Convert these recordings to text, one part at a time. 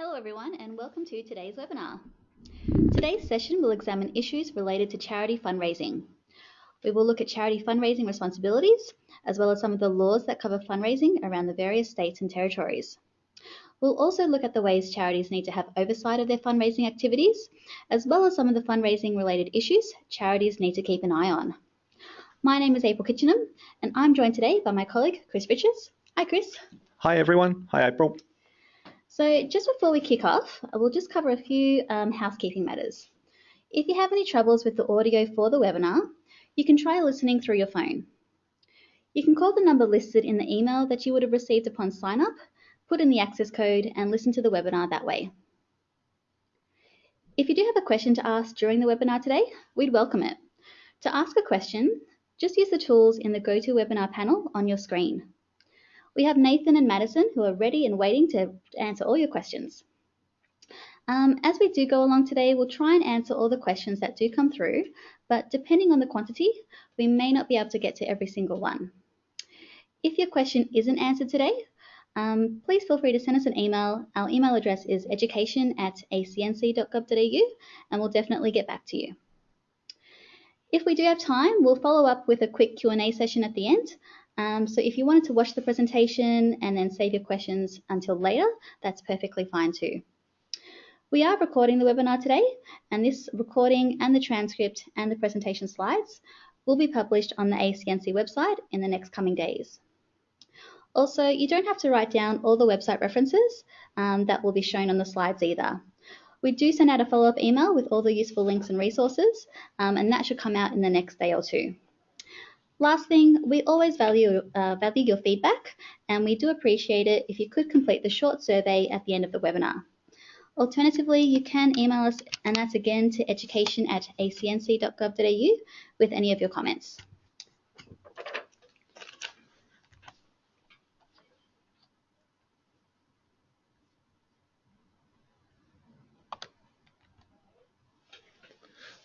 Hello everyone and welcome to today's webinar. Today's session will examine issues related to charity fundraising. We will look at charity fundraising responsibilities, as well as some of the laws that cover fundraising around the various states and territories. We'll also look at the ways charities need to have oversight of their fundraising activities, as well as some of the fundraising related issues charities need to keep an eye on. My name is April Kitchenham, and I'm joined today by my colleague, Chris Richards. Hi, Chris. Hi, everyone. Hi, April. So just before we kick off, I will just cover a few um, housekeeping matters. If you have any troubles with the audio for the webinar, you can try listening through your phone. You can call the number listed in the email that you would have received upon sign up, put in the access code and listen to the webinar that way. If you do have a question to ask during the webinar today, we'd welcome it. To ask a question, just use the tools in the GoToWebinar panel on your screen. We have Nathan and Madison who are ready and waiting to answer all your questions. Um, as we do go along today, we'll try and answer all the questions that do come through, but depending on the quantity, we may not be able to get to every single one. If your question isn't answered today, um, please feel free to send us an email. Our email address is education at acnc.gov.au and we'll definitely get back to you. If we do have time, we'll follow up with a quick Q&A session at the end. Um, so if you wanted to watch the presentation and then save your questions until later, that's perfectly fine too. We are recording the webinar today, and this recording and the transcript and the presentation slides will be published on the ACNC website in the next coming days. Also, you don't have to write down all the website references um, that will be shown on the slides either. We do send out a follow-up email with all the useful links and resources, um, and that should come out in the next day or two. Last thing, we always value, uh, value your feedback, and we do appreciate it if you could complete the short survey at the end of the webinar. Alternatively, you can email us, and that's again to education at acnc.gov.au with any of your comments.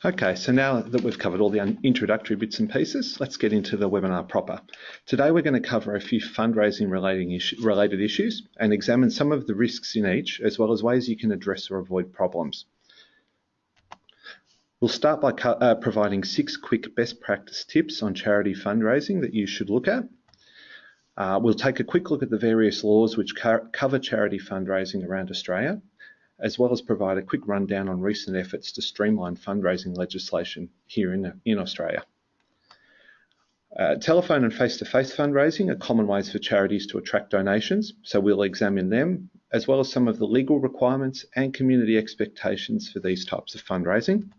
Okay, so now that we've covered all the introductory bits and pieces, let's get into the webinar proper. Today we're going to cover a few fundraising related issues and examine some of the risks in each, as well as ways you can address or avoid problems. We'll start by uh, providing six quick best practice tips on charity fundraising that you should look at. Uh, we'll take a quick look at the various laws which cover charity fundraising around Australia as well as provide a quick rundown on recent efforts to streamline fundraising legislation here in, in Australia. Uh, telephone and face-to-face -face fundraising are common ways for charities to attract donations, so we'll examine them, as well as some of the legal requirements and community expectations for these types of fundraising.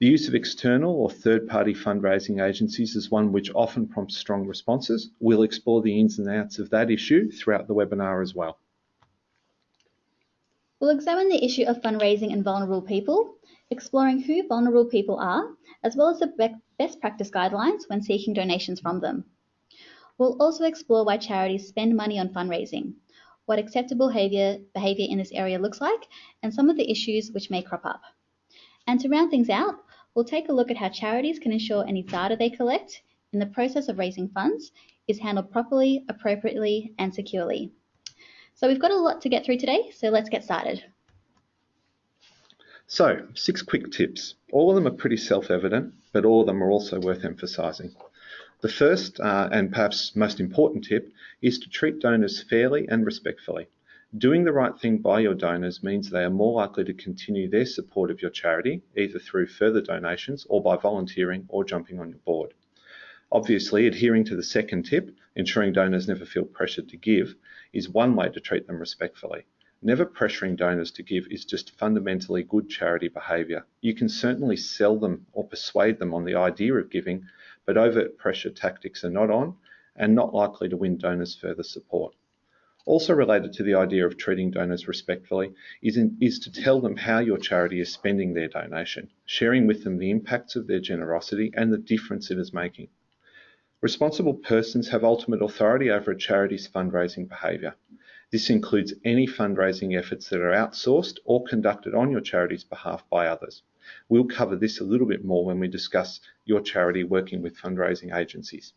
The use of external or third-party fundraising agencies is one which often prompts strong responses. We'll explore the ins and outs of that issue throughout the webinar as well. We'll examine the issue of fundraising and vulnerable people, exploring who vulnerable people are, as well as the best practice guidelines when seeking donations from them. We'll also explore why charities spend money on fundraising, what acceptable behaviour, behaviour in this area looks like, and some of the issues which may crop up. And to round things out, we'll take a look at how charities can ensure any data they collect in the process of raising funds is handled properly, appropriately, and securely. So we've got a lot to get through today, so let's get started. So, six quick tips. All of them are pretty self-evident, but all of them are also worth emphasising. The first uh, and perhaps most important tip is to treat donors fairly and respectfully. Doing the right thing by your donors means they are more likely to continue their support of your charity, either through further donations or by volunteering or jumping on your board. Obviously, adhering to the second tip, ensuring donors never feel pressured to give, is one way to treat them respectfully. Never pressuring donors to give is just fundamentally good charity behaviour. You can certainly sell them or persuade them on the idea of giving, but overt pressure tactics are not on and not likely to win donors further support. Also related to the idea of treating donors respectfully is, in, is to tell them how your charity is spending their donation, sharing with them the impacts of their generosity and the difference it is making. Responsible persons have ultimate authority over a charity's fundraising behaviour. This includes any fundraising efforts that are outsourced or conducted on your charity's behalf by others. We'll cover this a little bit more when we discuss your charity working with fundraising agencies.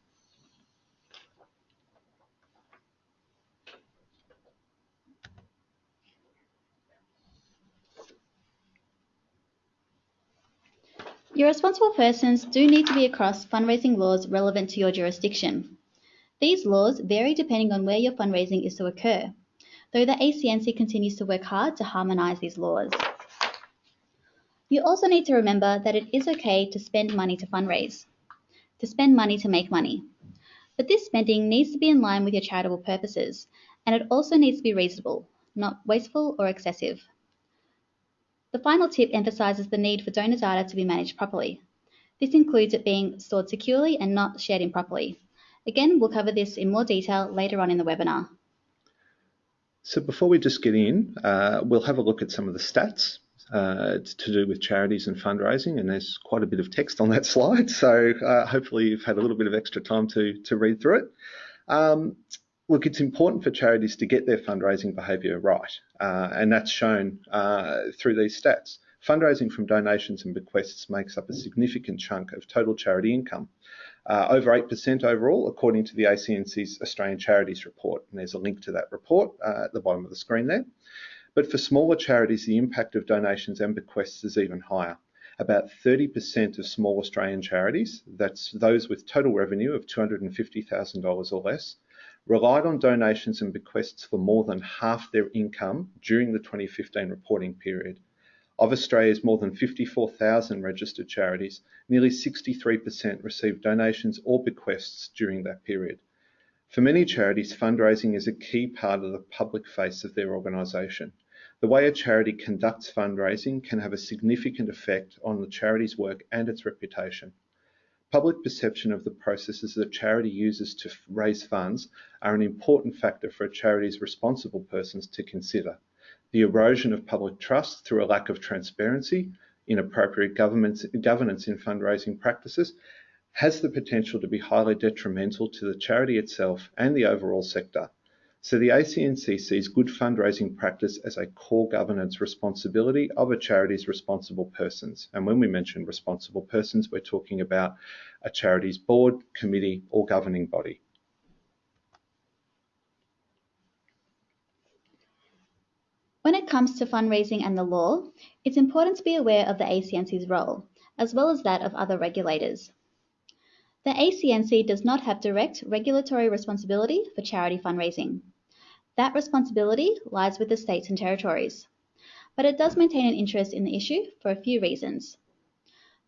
Your responsible persons do need to be across fundraising laws relevant to your jurisdiction. These laws vary depending on where your fundraising is to occur, though the ACNC continues to work hard to harmonise these laws. You also need to remember that it is okay to spend money to fundraise, to spend money to make money. But this spending needs to be in line with your charitable purposes, and it also needs to be reasonable, not wasteful or excessive. The final tip emphasises the need for donor data to be managed properly. This includes it being stored securely and not shared improperly. Again, we'll cover this in more detail later on in the webinar. So before we just get in, uh, we'll have a look at some of the stats uh, to do with charities and fundraising, and there's quite a bit of text on that slide, so uh, hopefully you've had a little bit of extra time to, to read through it. Um, look, it's important for charities to get their fundraising behaviour right, uh, and that's shown uh, through these stats. Fundraising from donations and bequests makes up a significant chunk of total charity income, uh, over 8% overall, according to the ACNC's Australian Charities Report. And there's a link to that report uh, at the bottom of the screen there. But for smaller charities, the impact of donations and bequests is even higher. About 30% of small Australian charities, that's those with total revenue of $250,000 or less, relied on donations and bequests for more than half their income during the 2015 reporting period. Of Australia's more than 54,000 registered charities, nearly 63% received donations or bequests during that period. For many charities, fundraising is a key part of the public face of their organisation. The way a charity conducts fundraising can have a significant effect on the charity's work and its reputation. Public perception of the processes that charity uses to raise funds are an important factor for a charity's responsible persons to consider. The erosion of public trust through a lack of transparency, inappropriate governance in fundraising practices, has the potential to be highly detrimental to the charity itself and the overall sector. So the ACNC sees good fundraising practice as a core governance responsibility of a charity's responsible persons. And when we mention responsible persons, we're talking about a charity's board, committee, or governing body. When it comes to fundraising and the law, it's important to be aware of the ACNC's role, as well as that of other regulators. The ACNC does not have direct regulatory responsibility for charity fundraising. That responsibility lies with the states and territories. But it does maintain an interest in the issue for a few reasons.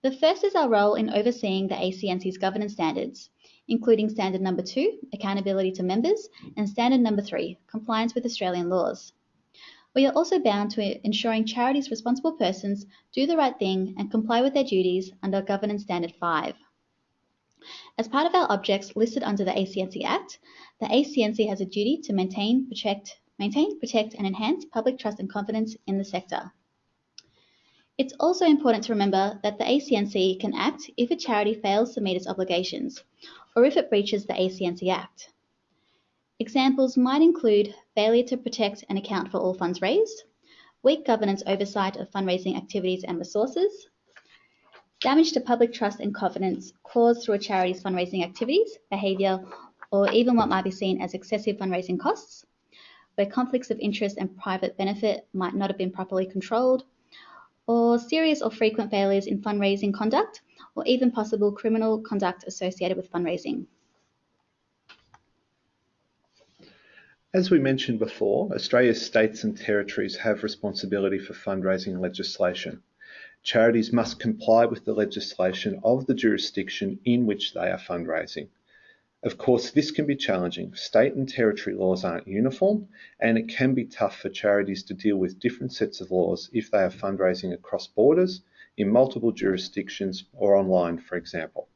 The first is our role in overseeing the ACNC's governance standards, including standard number two, accountability to members, and standard number three, compliance with Australian laws. We are also bound to ensuring charities' responsible persons do the right thing and comply with their duties under Governance Standard 5. As part of our objects listed under the ACNC Act, the ACNC has a duty to maintain, protect, maintain, protect, and enhance public trust and confidence in the sector. It's also important to remember that the ACNC can act if a charity fails to meet its obligations or if it breaches the ACNC Act. Examples might include failure to protect and account for all funds raised, weak governance oversight of fundraising activities and resources, damage to public trust and confidence caused through a charity's fundraising activities, behaviour, or even what might be seen as excessive fundraising costs, where conflicts of interest and private benefit might not have been properly controlled, or serious or frequent failures in fundraising conduct, or even possible criminal conduct associated with fundraising. As we mentioned before, Australia's states and territories have responsibility for fundraising legislation. Charities must comply with the legislation of the jurisdiction in which they are fundraising. Of course, this can be challenging. State and territory laws aren't uniform, and it can be tough for charities to deal with different sets of laws if they are fundraising across borders, in multiple jurisdictions, or online, for example.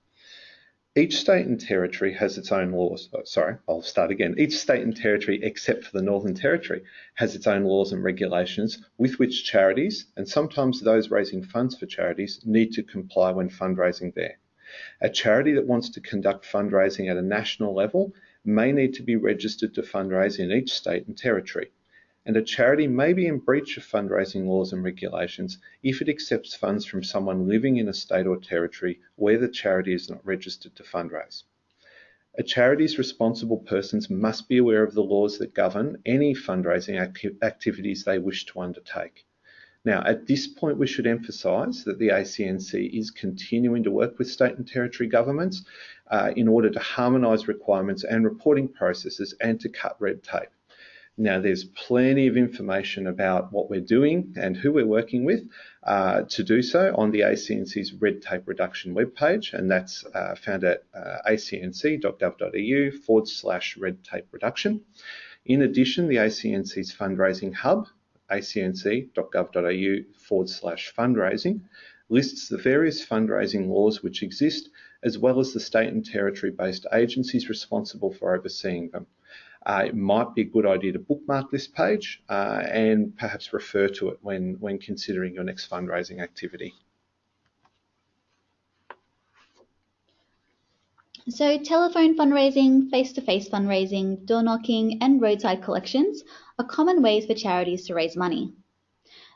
Each state and territory has its own laws. Oh, sorry, I'll start again. Each state and territory, except for the Northern Territory, has its own laws and regulations with which charities, and sometimes those raising funds for charities, need to comply when fundraising there. A charity that wants to conduct fundraising at a national level may need to be registered to fundraise in each state and territory and a charity may be in breach of fundraising laws and regulations if it accepts funds from someone living in a state or territory where the charity is not registered to fundraise. A charity's responsible persons must be aware of the laws that govern any fundraising activities they wish to undertake. Now, at this point, we should emphasise that the ACNC is continuing to work with state and territory governments uh, in order to harmonise requirements and reporting processes and to cut red tape. Now, there's plenty of information about what we're doing and who we're working with uh, to do so on the ACNC's Red Tape Reduction webpage, and that's uh, found at uh, acnc.gov.au forward slash red tape reduction. In addition, the ACNC's fundraising hub, acnc.gov.au forward slash fundraising, lists the various fundraising laws which exist, as well as the state and territory based agencies responsible for overseeing them uh, it might be a good idea to bookmark this page uh, and perhaps refer to it when, when considering your next fundraising activity. So telephone fundraising, face-to-face -face fundraising, door knocking and roadside collections are common ways for charities to raise money.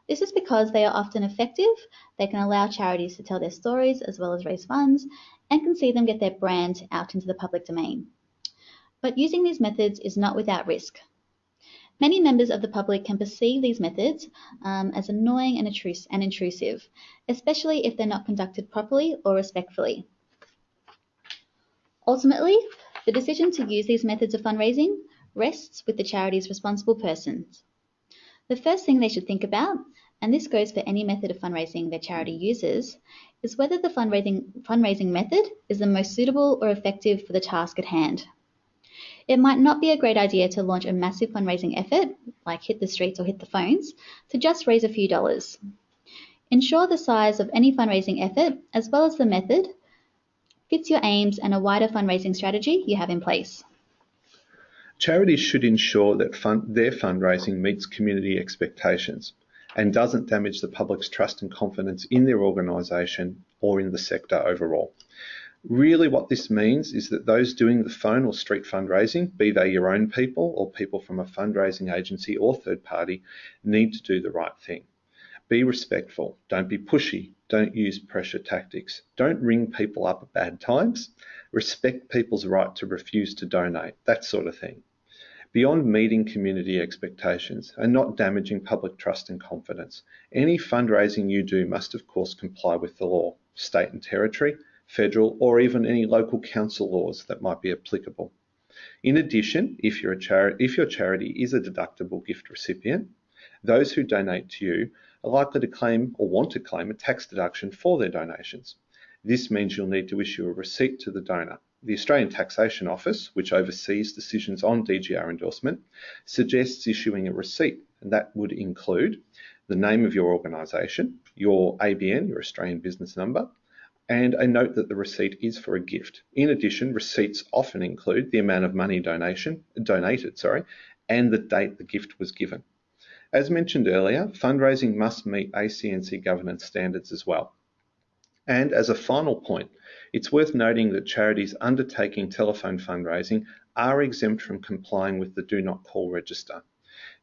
This is because they are often effective, they can allow charities to tell their stories as well as raise funds, and can see them get their brand out into the public domain. But using these methods is not without risk. Many members of the public can perceive these methods um, as annoying and, and intrusive, especially if they're not conducted properly or respectfully. Ultimately, the decision to use these methods of fundraising rests with the charity's responsible persons. The first thing they should think about, and this goes for any method of fundraising their charity uses, is whether the fundraising, fundraising method is the most suitable or effective for the task at hand. It might not be a great idea to launch a massive fundraising effort, like hit the streets or hit the phones, to just raise a few dollars. Ensure the size of any fundraising effort, as well as the method, fits your aims and a wider fundraising strategy you have in place. Charities should ensure that fund, their fundraising meets community expectations and doesn't damage the public's trust and confidence in their organisation or in the sector overall. Really, what this means is that those doing the phone or street fundraising, be they your own people or people from a fundraising agency or third party, need to do the right thing. Be respectful. Don't be pushy. Don't use pressure tactics. Don't ring people up at bad times. Respect people's right to refuse to donate, that sort of thing. Beyond meeting community expectations and not damaging public trust and confidence, any fundraising you do must, of course, comply with the law, state and territory, federal, or even any local council laws that might be applicable. In addition, if, if your charity is a deductible gift recipient, those who donate to you are likely to claim or want to claim a tax deduction for their donations. This means you'll need to issue a receipt to the donor. The Australian Taxation Office, which oversees decisions on DGR endorsement, suggests issuing a receipt, and that would include the name of your organisation, your ABN, your Australian business number, and a note that the receipt is for a gift. In addition, receipts often include the amount of money donation donated, sorry, and the date the gift was given. As mentioned earlier, fundraising must meet ACNC governance standards as well. And as a final point, it's worth noting that charities undertaking telephone fundraising are exempt from complying with the Do Not Call register.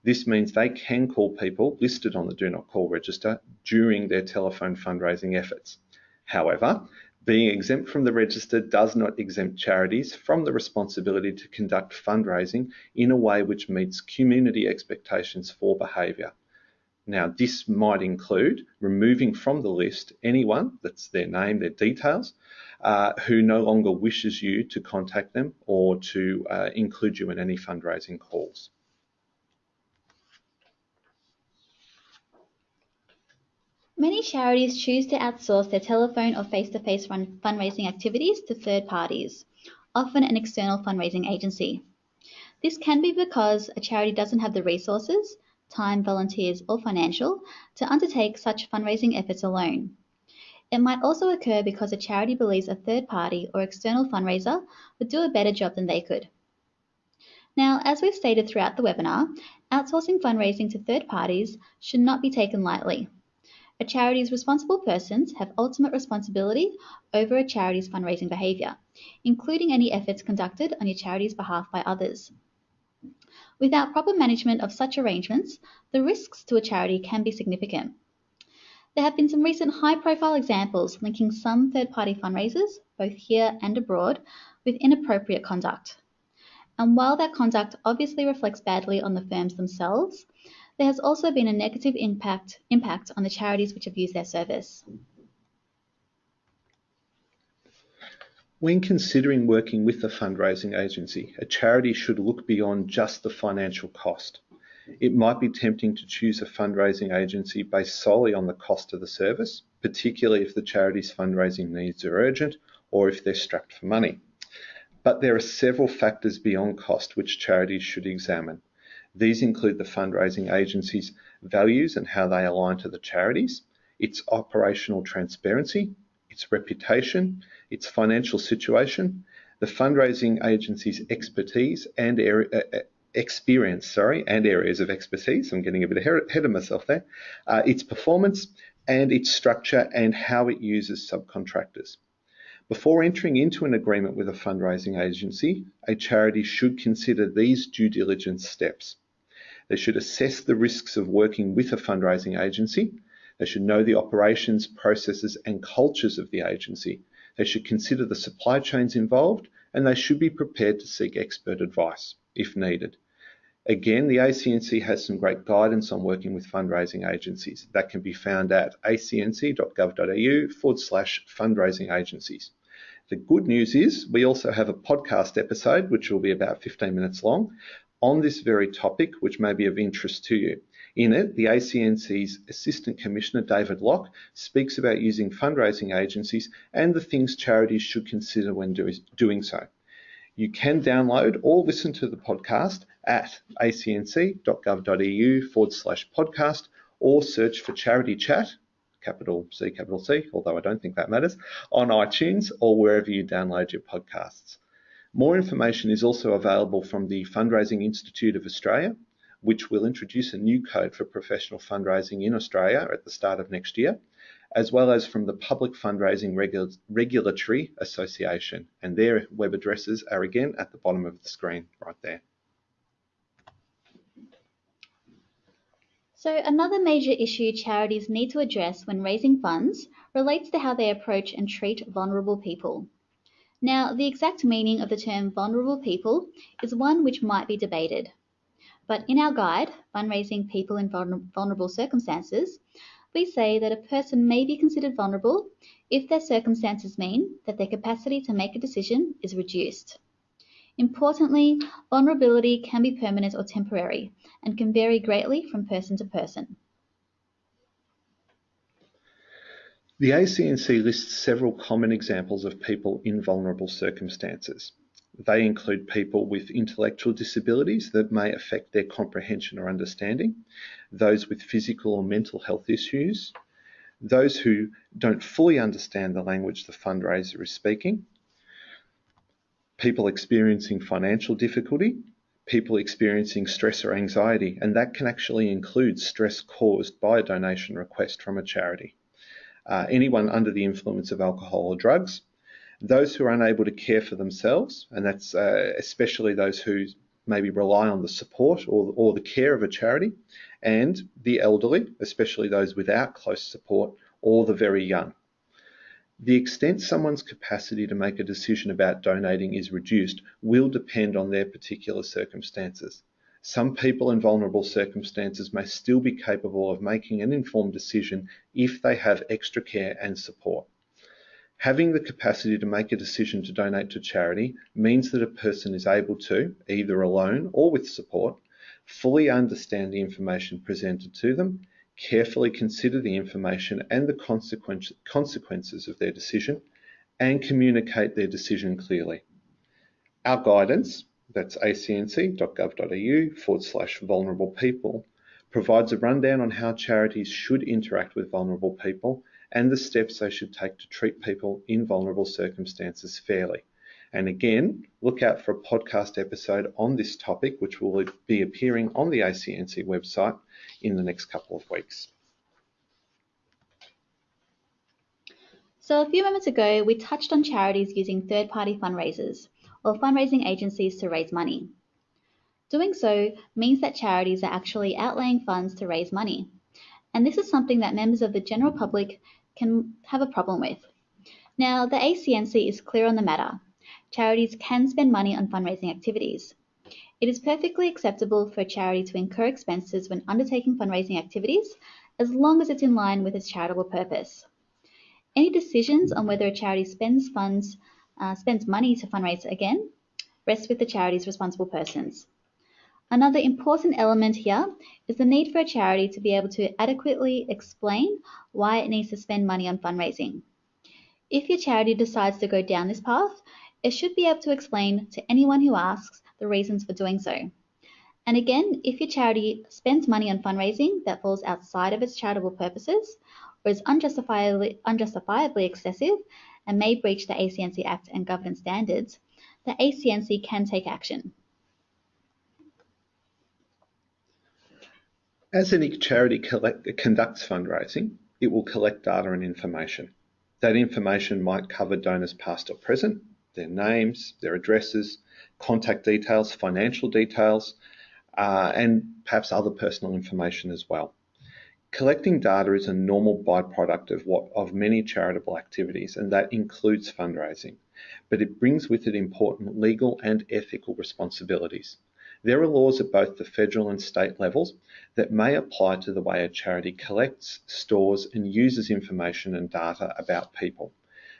This means they can call people listed on the Do Not Call register during their telephone fundraising efforts. However, being exempt from the register does not exempt charities from the responsibility to conduct fundraising in a way which meets community expectations for behaviour. Now, this might include removing from the list anyone, that's their name, their details, uh, who no longer wishes you to contact them or to uh, include you in any fundraising calls. Many charities choose to outsource their telephone or face-to-face -face fundraising activities to third parties, often an external fundraising agency. This can be because a charity doesn't have the resources, time, volunteers, or financial to undertake such fundraising efforts alone. It might also occur because a charity believes a third party or external fundraiser would do a better job than they could. Now, as we've stated throughout the webinar, outsourcing fundraising to third parties should not be taken lightly. A charity's responsible persons have ultimate responsibility over a charity's fundraising behaviour, including any efforts conducted on your charity's behalf by others. Without proper management of such arrangements, the risks to a charity can be significant. There have been some recent high profile examples linking some third party fundraisers, both here and abroad, with inappropriate conduct. And while that conduct obviously reflects badly on the firms themselves, there has also been a negative impact, on the charities which have used their service. When considering working with a fundraising agency, a charity should look beyond just the financial cost. It might be tempting to choose a fundraising agency based solely on the cost of the service, particularly if the charity's fundraising needs are urgent or if they're strapped for money. But there are several factors beyond cost which charities should examine. These include the fundraising agency's values and how they align to the charities, its operational transparency, its reputation, its financial situation, the fundraising agency's expertise and uh, uh experience, sorry, and areas of expertise. I'm getting a bit ahead of myself there. Uh, its performance and its structure and how it uses subcontractors. Before entering into an agreement with a fundraising agency, a charity should consider these due diligence steps. They should assess the risks of working with a fundraising agency. They should know the operations, processes, and cultures of the agency. They should consider the supply chains involved, and they should be prepared to seek expert advice if needed. Again, the ACNC has some great guidance on working with fundraising agencies. That can be found at acnc.gov.au forward slash fundraising agencies. The good news is we also have a podcast episode, which will be about 15 minutes long, on this very topic, which may be of interest to you. In it, the ACNC's Assistant Commissioner David Locke speaks about using fundraising agencies and the things charities should consider when do, doing so. You can download or listen to the podcast at acnc.gov.au forward slash podcast or search for Charity Chat, capital C, capital C, although I don't think that matters, on iTunes or wherever you download your podcasts. More information is also available from the Fundraising Institute of Australia, which will introduce a new code for professional fundraising in Australia at the start of next year as well as from the Public Fundraising Regu Regulatory Association. And their web addresses are again at the bottom of the screen right there. So another major issue charities need to address when raising funds relates to how they approach and treat vulnerable people. Now, the exact meaning of the term vulnerable people is one which might be debated. But in our guide, Fundraising People in Vulnerable Circumstances, we say that a person may be considered vulnerable if their circumstances mean that their capacity to make a decision is reduced. Importantly, vulnerability can be permanent or temporary and can vary greatly from person to person. The ACNC lists several common examples of people in vulnerable circumstances. They include people with intellectual disabilities that may affect their comprehension or understanding, those with physical or mental health issues, those who don't fully understand the language the fundraiser is speaking, people experiencing financial difficulty, people experiencing stress or anxiety, and that can actually include stress caused by a donation request from a charity. Uh, anyone under the influence of alcohol or drugs, those who are unable to care for themselves, and that's uh, especially those who maybe rely on the support or, or the care of a charity, and the elderly, especially those without close support, or the very young. The extent someone's capacity to make a decision about donating is reduced will depend on their particular circumstances. Some people in vulnerable circumstances may still be capable of making an informed decision if they have extra care and support. Having the capacity to make a decision to donate to charity means that a person is able to, either alone or with support, fully understand the information presented to them, carefully consider the information and the consequences of their decision, and communicate their decision clearly. Our guidance, that's acnc.gov.au forward slash vulnerable people, provides a rundown on how charities should interact with vulnerable people and the steps they should take to treat people in vulnerable circumstances fairly. And again, look out for a podcast episode on this topic, which will be appearing on the ACNC website in the next couple of weeks. So, a few moments ago, we touched on charities using third party fundraisers or fundraising agencies to raise money. Doing so means that charities are actually outlaying funds to raise money. And this is something that members of the general public can have a problem with. Now, the ACNC is clear on the matter. Charities can spend money on fundraising activities. It is perfectly acceptable for a charity to incur expenses when undertaking fundraising activities, as long as it's in line with its charitable purpose. Any decisions on whether a charity spends funds, uh, spends money to fundraise again, rests with the charity's responsible persons. Another important element here is the need for a charity to be able to adequately explain why it needs to spend money on fundraising. If your charity decides to go down this path, it should be able to explain to anyone who asks the reasons for doing so. And again, if your charity spends money on fundraising that falls outside of its charitable purposes or is unjustifiably, unjustifiably excessive and may breach the ACNC Act and governance standards, the ACNC can take action. As any charity collect, conducts fundraising, it will collect data and information. That information might cover donors past or present, their names, their addresses, contact details, financial details, uh, and perhaps other personal information as well. Collecting data is a normal byproduct of what of many charitable activities, and that includes fundraising. But it brings with it important legal and ethical responsibilities. There are laws at both the federal and state levels that may apply to the way a charity collects, stores, and uses information and data about people.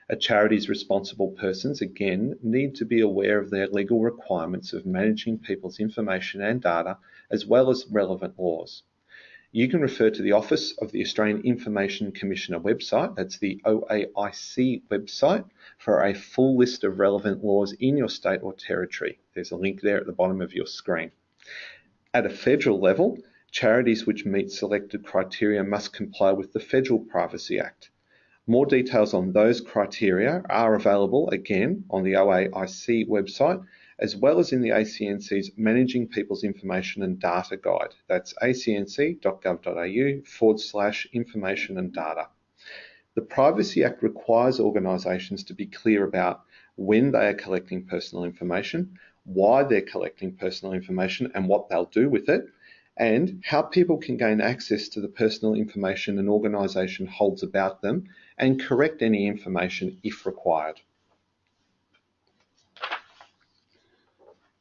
A charity's responsible persons, again, need to be aware of their legal requirements of managing people's information and data, as well as relevant laws you can refer to the Office of the Australian Information Commissioner website, that's the OAIC website, for a full list of relevant laws in your state or territory. There's a link there at the bottom of your screen. At a federal level, charities which meet selected criteria must comply with the Federal Privacy Act. More details on those criteria are available again on the OAIC website as well as in the ACNC's Managing People's Information and Data Guide. That's acnc.gov.au forward slash information and data. The Privacy Act requires organisations to be clear about when they are collecting personal information, why they're collecting personal information and what they'll do with it, and how people can gain access to the personal information an organisation holds about them and correct any information if required.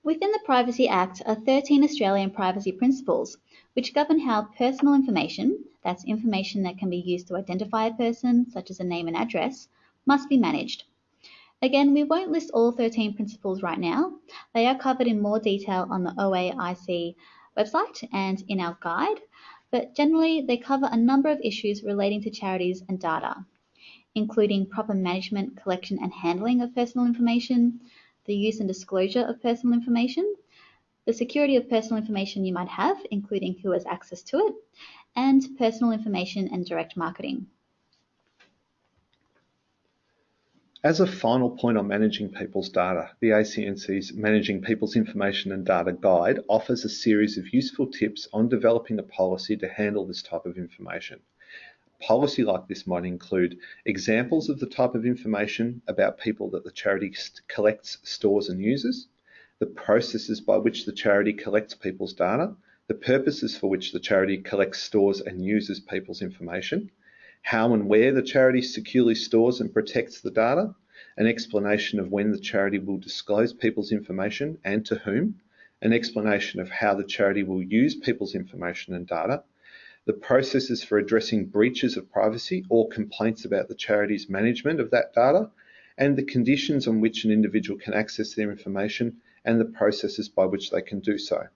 Within the Privacy Act are 13 Australian privacy principles, which govern how personal information, that's information that can be used to identify a person, such as a name and address, must be managed. Again, we won't list all 13 principles right now. They are covered in more detail on the OAIC website and in our guide, but generally they cover a number of issues relating to charities and data, including proper management, collection and handling of personal information, the use and disclosure of personal information, the security of personal information you might have, including who has access to it, and personal information and direct marketing. As a final point on managing people's data, the ACNC's Managing People's Information and Data Guide offers a series of useful tips on developing a policy to handle this type of information policy like this might include examples of the type of information about people that the charity collects, stores, and uses, the processes by which the charity collects people's data, the purposes for which the charity collects, stores, and uses people's information, how and where the charity securely stores and protects the data, an explanation of when the charity will disclose people's information and to whom, an explanation of how the charity will use people's information and data, the processes for addressing breaches of privacy or complaints about the charity's management of that data, and the conditions on which an individual can access their information and the processes by which they can do so.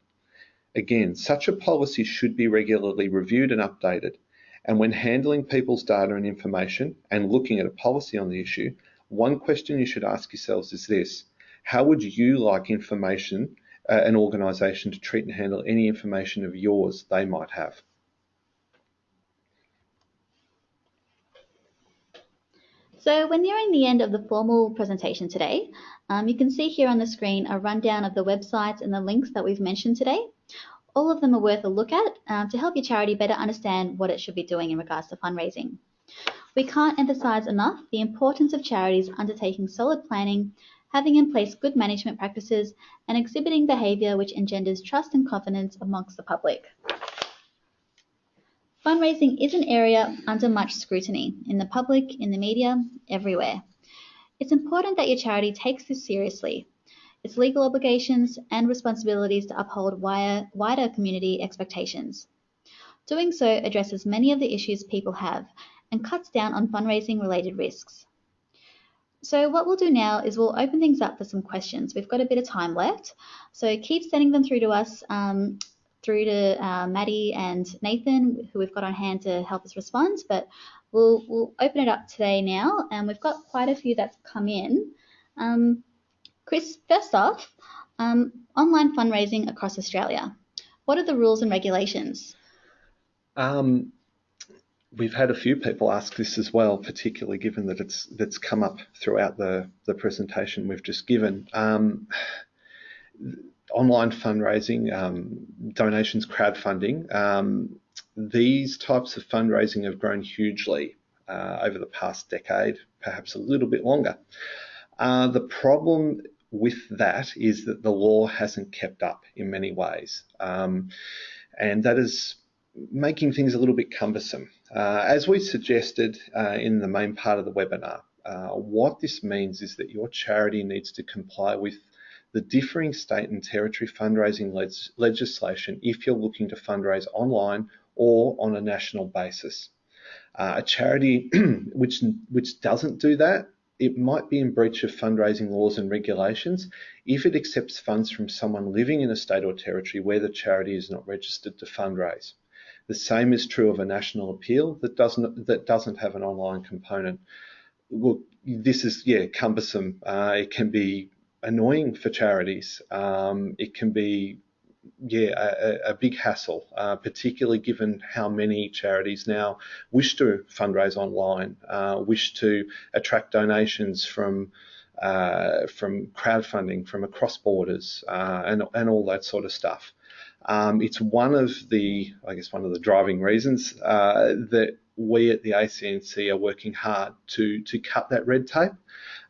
Again, such a policy should be regularly reviewed and updated. And when handling people's data and information and looking at a policy on the issue, one question you should ask yourselves is this How would you like information, uh, an organisation to treat and handle any information of yours they might have? So we're nearing the end of the formal presentation today. Um, you can see here on the screen a rundown of the websites and the links that we've mentioned today. All of them are worth a look at um, to help your charity better understand what it should be doing in regards to fundraising. We can't emphasise enough the importance of charities undertaking solid planning, having in place good management practices, and exhibiting behaviour which engenders trust and confidence amongst the public. Fundraising is an area under much scrutiny in the public, in the media, everywhere. It's important that your charity takes this seriously. its legal obligations, and responsibilities to uphold wider community expectations. Doing so addresses many of the issues people have and cuts down on fundraising related risks. So what we'll do now is we'll open things up for some questions. We've got a bit of time left, so keep sending them through to us, um, through to uh, Maddie and Nathan, who we've got on hand to help us respond. But we'll we'll open it up today now, and we've got quite a few that's come in. Um, Chris, first off, um, online fundraising across Australia. What are the rules and regulations? Um, we've had a few people ask this as well, particularly given that it's that's come up throughout the the presentation we've just given. Um, online fundraising, um, donations, crowdfunding. Um, these types of fundraising have grown hugely uh, over the past decade, perhaps a little bit longer. Uh, the problem with that is that the law hasn't kept up in many ways. Um, and that is making things a little bit cumbersome. Uh, as we suggested uh, in the main part of the webinar, uh, what this means is that your charity needs to comply with the differing state and territory fundraising le legislation if you're looking to fundraise online or on a national basis. Uh, a charity which which doesn't do that, it might be in breach of fundraising laws and regulations if it accepts funds from someone living in a state or territory where the charity is not registered to fundraise. The same is true of a national appeal that doesn't that doesn't have an online component. Well, this is yeah cumbersome. Uh, it can be annoying for charities. Um, it can be yeah a, a big hassle, uh, particularly given how many charities now wish to fundraise online, uh, wish to attract donations from. Uh, from crowdfunding from across borders uh, and, and all that sort of stuff. Um, it's one of the, I guess, one of the driving reasons uh, that we at the ACNC are working hard to to cut that red tape,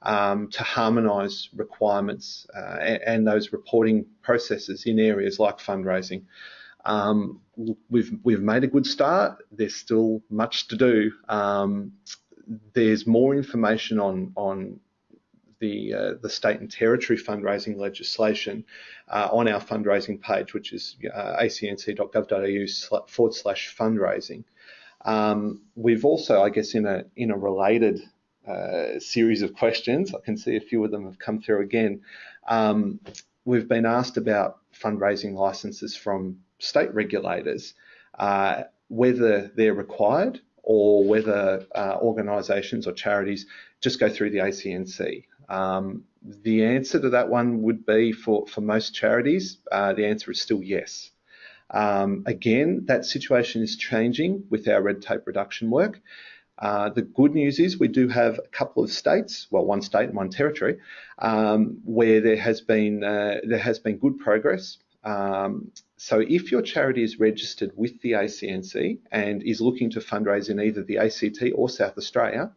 um, to harmonise requirements uh, and, those reporting processes in areas like fundraising. Um, we've we've made a good start. There's still much to do. Um, there's more information on on the, uh, the state and territory fundraising legislation uh, on our fundraising page, which is uh, acnc.gov.au forward slash fundraising. Um, we've also, I guess, in a in a related uh, series of questions, I can see a few of them have come through again. Um, we've been asked about fundraising licenses from state regulators, uh, whether they're required or whether uh, organisations or charities just go through the ACNC. Um, the answer to that one would be for, for most charities, uh, the answer is still yes. Um, again, that situation is changing with our red tape reduction work. Uh, the good news is we do have a couple of states, well, one state and one territory, um, where there has been uh, there has been good progress. Um, so if your charity is registered with the ACNC and is looking to fundraise in either the ACT or South Australia,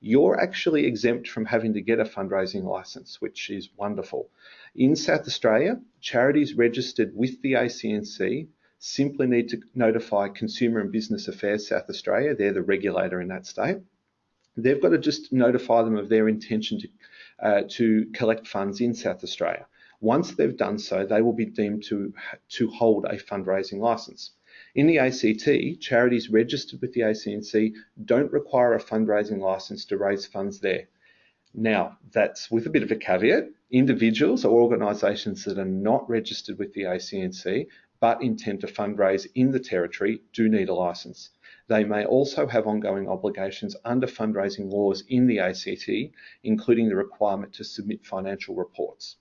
you're actually exempt from having to get a fundraising license, which is wonderful. In South Australia, charities registered with the ACNC simply need to notify Consumer and Business Affairs South Australia, they're the regulator in that state. They've got to just notify them of their intention to, uh, to collect funds in South Australia. Once they've done so, they will be deemed to, to hold a fundraising license. In the ACT, charities registered with the ACNC don't require a fundraising license to raise funds there. Now, that's with a bit of a caveat. Individuals or organisations that are not registered with the ACNC but intend to fundraise in the territory do need a licence. They may also have ongoing obligations under fundraising laws in the ACT, including the requirement to submit financial reports.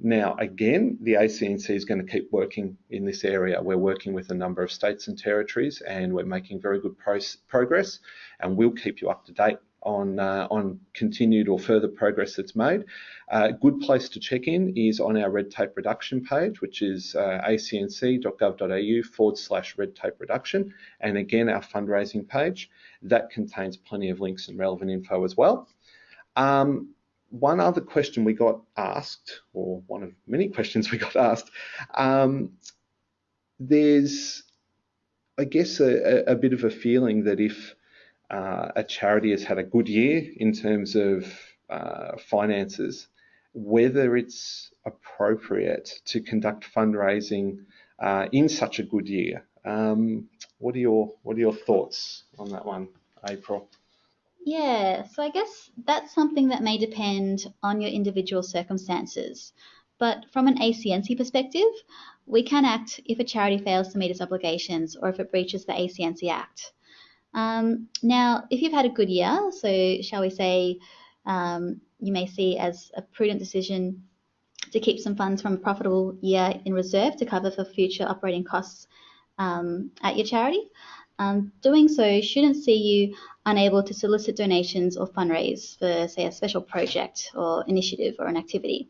Now, again, the ACNC is going to keep working in this area. We're working with a number of states and territories, and we're making very good pro progress, and we'll keep you up to date on uh, on continued or further progress that's made. A uh, good place to check in is on our red tape reduction page, which is uh, acnc.gov.au forward slash red tape reduction, and again our fundraising page that contains plenty of links and relevant info as well. Um, one other question we got asked, or one of many questions we got asked, um, there's, I guess, a, a, bit of a feeling that if uh, a charity has had a good year in terms of uh, finances whether it's appropriate to conduct fundraising uh, in such a good year. Um, what are your What are your thoughts on that one, April? Yeah, so I guess that's something that may depend on your individual circumstances. But from an ACNC perspective, we can act if a charity fails to meet its obligations or if it breaches the ACNC Act. Um, now, if you've had a good year, so shall we say um, you may see as a prudent decision to keep some funds from a profitable year in reserve to cover for future operating costs um, at your charity. Um, doing so shouldn't see you unable to solicit donations or fundraise for, say, a special project or initiative or an activity.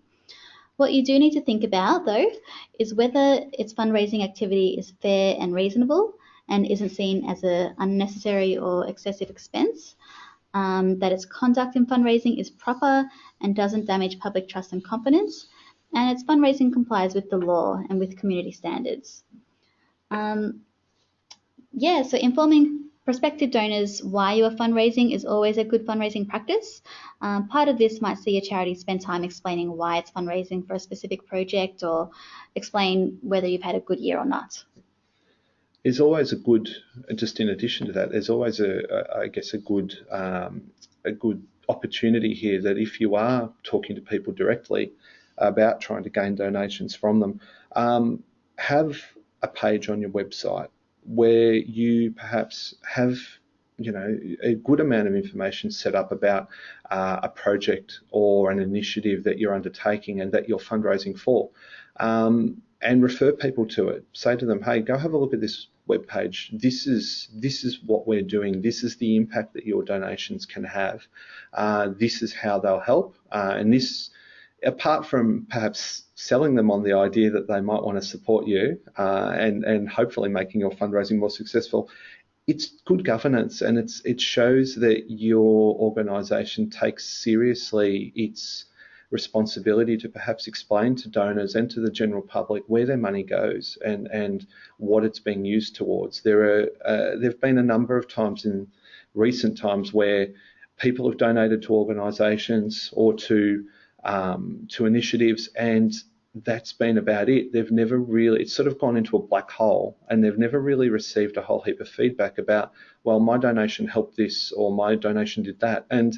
What you do need to think about, though, is whether its fundraising activity is fair and reasonable and isn't seen as an unnecessary or excessive expense, um, that its conduct in fundraising is proper and doesn't damage public trust and confidence, and its fundraising complies with the law and with community standards. Um, yeah, so informing prospective donors why you are fundraising is always a good fundraising practice. Um, part of this might see a charity spend time explaining why it's fundraising for a specific project or explain whether you've had a good year or not. There's always a good, just in addition to that, there's always a, a I guess, a good, um, a good opportunity here that if you are talking to people directly about trying to gain donations from them, um, have a page on your website where you perhaps have you know a good amount of information set up about uh, a project or an initiative that you're undertaking and that you're fundraising for. Um, and refer people to it. Say to them hey go have a look at this web page this is this is what we're doing. This is the impact that your donations can have. Uh, this is how they'll help. Uh, and this apart from perhaps selling them on the idea that they might want to support you uh, and and hopefully making your fundraising more successful, it's good governance and it's it shows that your organisation takes seriously its responsibility to perhaps explain to donors and to the general public where their money goes and and what it's being used towards. There are uh, there've been a number of times in recent times where people have donated to organisations or to um, to initiatives, and that's been about it. They've never really, it's sort of gone into a black hole, and they've never really received a whole heap of feedback about, well, my donation helped this, or my donation did that. And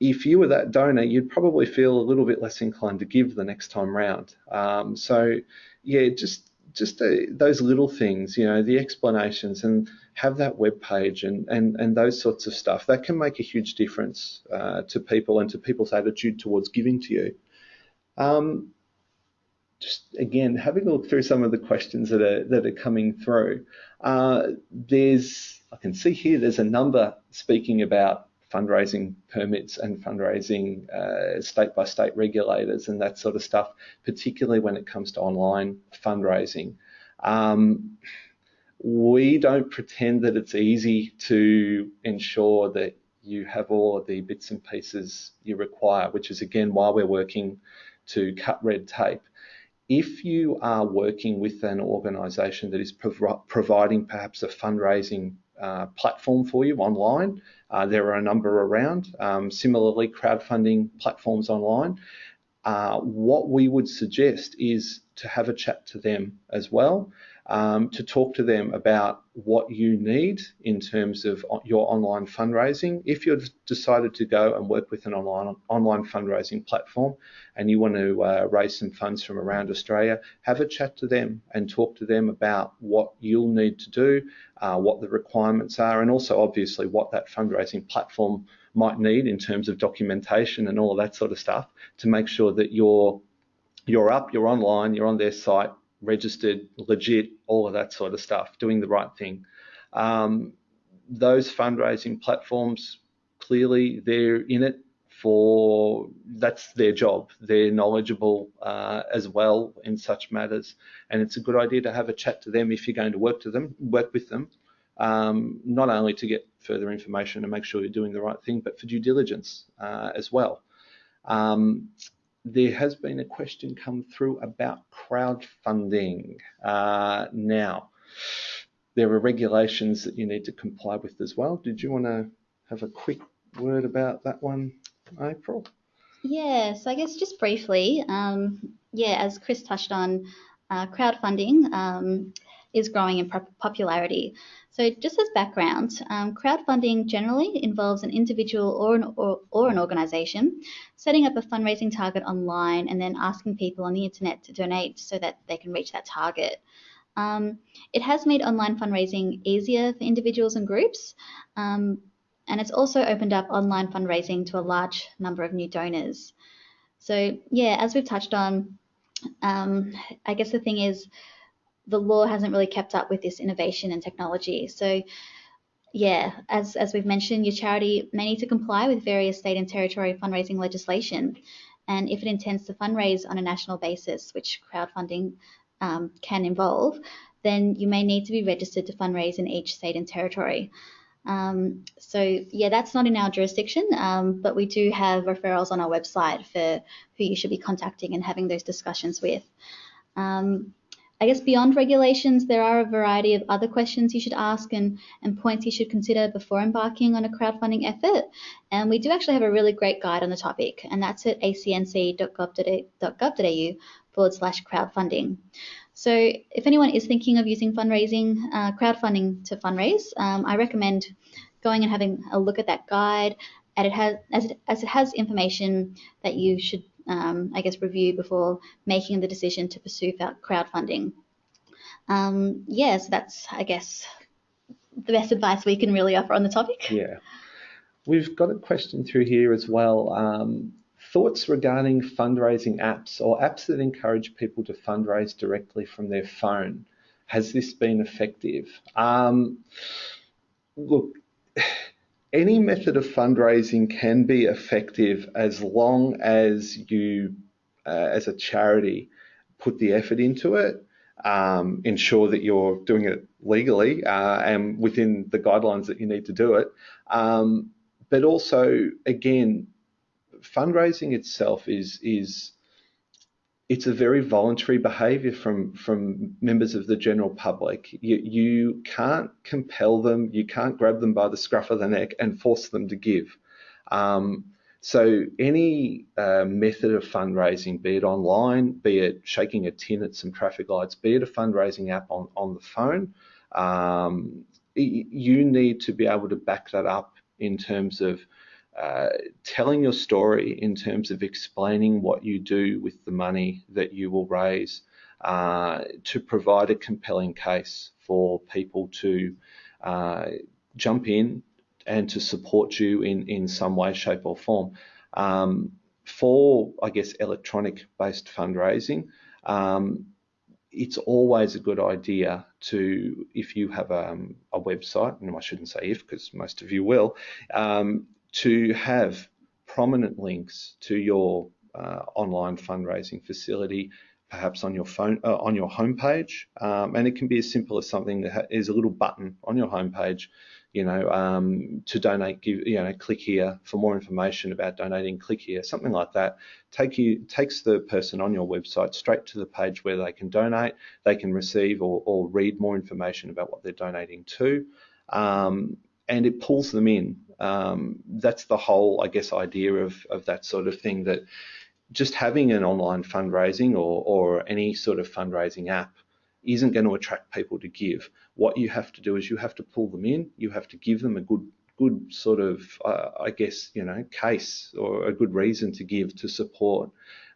if you were that donor, you'd probably feel a little bit less inclined to give the next time round. Um, so, yeah, just just uh, those little things, you know, the explanations and have that web page and, and, and those sorts of stuff, that can make a huge difference uh, to people and to people's attitude towards giving to you. Um, just again, having a look through some of the questions that are that are coming through. Uh, there's I can see here there's a number speaking about fundraising permits and fundraising state by state regulators and that sort of stuff, particularly when it comes to online fundraising. Um, we don't pretend that it's easy to ensure that you have all the bits and pieces you require, which is again why we're working to cut red tape. If you are working with an organisation that is prov- providing perhaps a fundraising uh, platform for you online. Uh, there are a number around. Um, similarly, crowdfunding platforms online. Uh, what we would suggest is to have a chat to them as well um, to talk to them about what you need in terms of your online fundraising. If you've decided to go and work with an online online fundraising platform and you want to uh, raise some funds from around Australia, have a chat to them and talk to them about what you'll need to do, uh, what the requirements are, and also obviously what that fundraising platform might need in terms of documentation and all that sort of stuff to make sure that you're you're up, you're online, you're on their site, registered, legit, all of that sort of stuff, doing the right thing. Um, those fundraising platforms, clearly they're in it for that's their job. They're knowledgeable uh, as well in such matters, and it's a good idea to have a chat to them if you're going to work to them, work with them, um, not only to get further information and make sure you're doing the right thing, but for due diligence uh, as well. Um, there has been a question come through about crowdfunding. Uh, now, there are regulations that you need to comply with as well. Did you want to have a quick word about that one, April? Yeah, so I guess just briefly, um, yeah, as Chris touched on, uh, crowdfunding um, is growing in popularity. So just as background, um, crowdfunding generally involves an individual or an, or, or an organization setting up a fundraising target online and then asking people on the internet to donate so that they can reach that target. Um, it has made online fundraising easier for individuals and groups, um, and it's also opened up online fundraising to a large number of new donors. So yeah, as we've touched on, um, I guess the thing is the law hasn't really kept up with this innovation and technology. So yeah, as, as we've mentioned, your charity may need to comply with various state and territory fundraising legislation. And if it intends to fundraise on a national basis, which crowdfunding um, can involve, then you may need to be registered to fundraise in each state and territory. Um, so yeah, that's not in our jurisdiction, um, but we do have referrals on our website for who you should be contacting and having those discussions with. Um, I guess beyond regulations, there are a variety of other questions you should ask and, and points you should consider before embarking on a crowdfunding effort. And we do actually have a really great guide on the topic, and that's at acnc.gov.au forward slash crowdfunding. So if anyone is thinking of using fundraising, uh, crowdfunding to fundraise, um, I recommend going and having a look at that guide. And it has, as it, as it has information that you should, um, I guess, review before making the decision to pursue crowdfunding. Um, yeah, so that's, I guess, the best advice we can really offer on the topic. Yeah. We've got a question through here as well. Um, thoughts regarding fundraising apps or apps that encourage people to fundraise directly from their phone. Has this been effective? Um, look, any method of fundraising can be effective as long as you, uh, as a charity, put the effort into it, um, ensure that you're doing it legally uh, and within the guidelines that you need to do it. Um, but also, again, fundraising itself is is it's a very voluntary behaviour from from members of the general public. You, you can't compel them, you can't grab them by the scruff of the neck and force them to give. Um, so any uh, method of fundraising, be it online, be it shaking a tin at some traffic lights, be it a fundraising app on, on the phone, um, you need to be able to back that up in terms of uh, telling your story in terms of explaining what you do with the money that you will raise uh, to provide a compelling case for people to uh, jump in and to support you in, in some way, shape, or form. Um, for, I guess, electronic based fundraising, um, it's always a good idea to, if you have a, um, a website, and I shouldn't say if because most of you will, um, to have prominent links to your uh, online fundraising facility, perhaps on your phone, uh, on your homepage, um, and it can be as simple as something that is a little button on your homepage, you know, um, to donate, give, you know, click here for more information about donating, click here, something like that. Take you takes the person on your website straight to the page where they can donate, they can receive or, or read more information about what they're donating to. Um, and it pulls them in. Um, that's the whole, I guess, idea of, of that sort of thing that just having an online fundraising or, or any sort of fundraising app isn't going to attract people to give. What you have to do is you have to pull them in, you have to give them a good good sort of, uh, I guess, you know, case or a good reason to give to support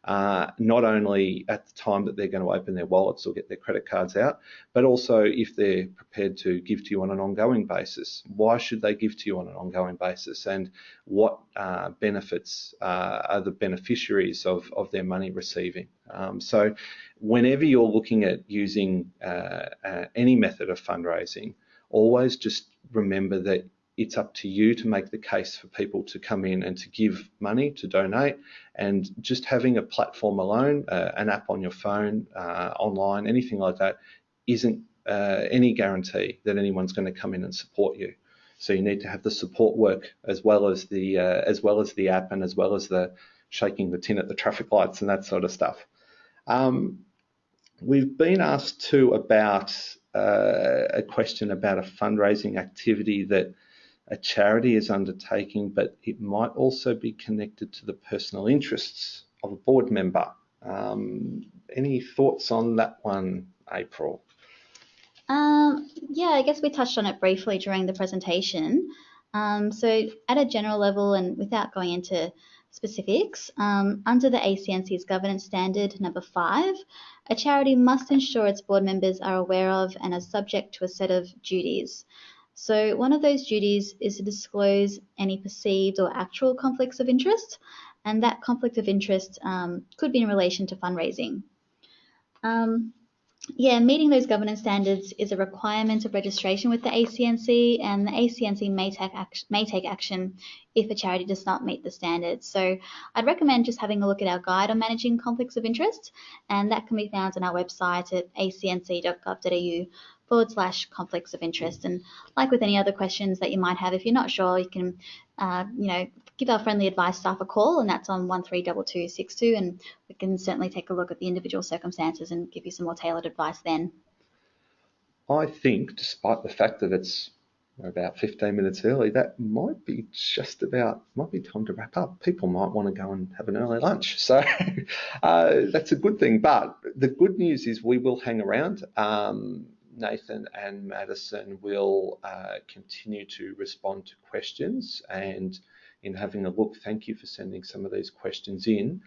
uh, not only at the time that they're going to open their wallets or get their credit cards out, but also if they're prepared to give to you on an ongoing basis. Why should they give to you on an ongoing basis? And what uh, benefits uh, are the beneficiaries of, of their money receiving? Um, so, whenever you're looking at using uh, uh, any method of fundraising, always just remember that it's up to you to make the case for people to come in and to give money, to donate. And just having a platform alone, uh, an app on your phone, uh, online, anything like that, isn't uh, any guarantee that anyone's going to come in and support you. So you need to have the support work as well as the uh, as well as the app and as well as the shaking the tin at the traffic lights and that sort of stuff. Um, we've been asked too about uh, a question about a fundraising activity that a charity is undertaking, but it might also be connected to the personal interests of a board member. Um, any thoughts on that one, April? Um, yeah, I guess we touched on it briefly during the presentation. Um, so at a general level and without going into specifics, um, under the ACNC's governance standard number five, a charity must ensure its board members are aware of and are subject to a set of duties. So one of those duties is to disclose any perceived or actual conflicts of interest, and that conflict of interest um, could be in relation to fundraising. Um, yeah, meeting those governance standards is a requirement of registration with the ACNC, and the ACNC may take, may take action if a charity does not meet the standards. So I'd recommend just having a look at our guide on managing conflicts of interest, and that can be found on our website at acnc.gov.au forward slash conflicts of interest. And like with any other questions that you might have, if you're not sure, you can, uh, you know, give our friendly advice staff a call, and that's on 132262, and we can certainly take a look at the individual circumstances and give you some more tailored advice then. I think, despite the fact that it's about 15 minutes early, that might be just about, might be time to wrap up. People might want to go and have an early lunch. So uh, that's a good thing. But the good news is we will hang around. Um, Nathan and Madison will uh, continue to respond to questions and in having a look, thank you for sending some of these questions in.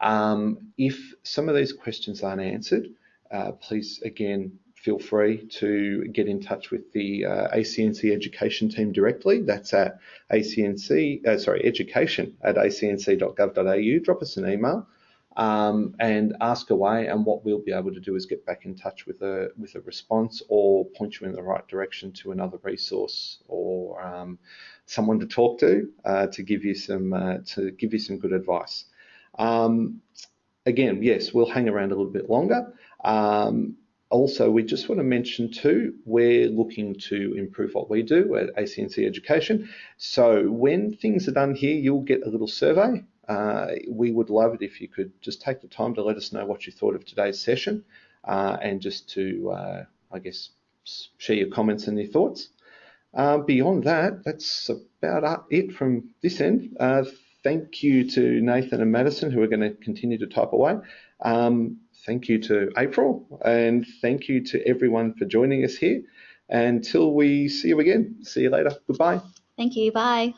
Um, if some of these questions aren't answered, uh, please again feel free to get in touch with the uh, ACNC education team directly. That's at ACNC, uh, sorry, education at acnc.gov.au. Drop us an email um, and ask away. And what we'll be able to do is get back in touch with a with a response or point you in the right direction to another resource or um, someone to talk to uh, to give you some uh, to give you some good advice. Um, again, yes, we'll hang around a little bit longer. Um, also, we just want to mention too, we're looking to improve what we do at ACNC Education. So when things are done here, you'll get a little survey uh, we would love it if you could just take the time to let us know what you thought of today's session uh, and just to, uh, I guess, share your comments and your thoughts. Uh, beyond that, that's about it from this end. Uh, thank you to Nathan and Madison who are going to continue to type away. Um, thank you to April and thank you to everyone for joining us here. Until we see you again, see you later. Goodbye. Thank you. Bye.